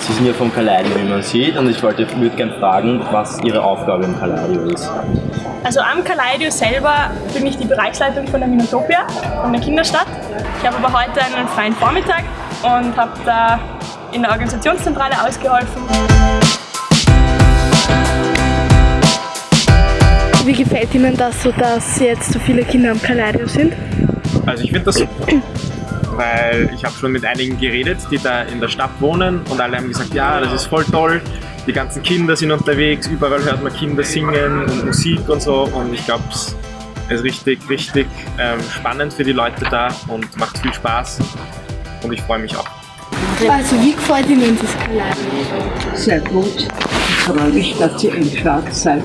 Sie sind ja vom Kaleidio, wie man sieht, und ich wollte, würde gerne fragen, was Ihre Aufgabe im Kaleidio ist. Also am Kaleidio selber bin ich die Bereichsleitung von der Minotopia, von der Kinderstadt. Ich habe aber heute einen freien Vormittag und habe da in der Organisationszentrale ausgeholfen. Wie gefällt Ihnen das so, dass jetzt so viele Kinder am Kaleido sind? Also ich finde das super, weil ich habe schon mit einigen geredet, die da in der Stadt wohnen und alle haben gesagt, ja, das ist voll toll, die ganzen Kinder sind unterwegs, überall hört man Kinder singen und Musik und so und ich glaube, es ist richtig, richtig ähm, spannend für die Leute da und macht viel Spaß und ich freue mich auch. Also wie gefällt Ihnen das Kaleido? Sehr gut. Ich freue mich, dass ihr im Schwarz seid.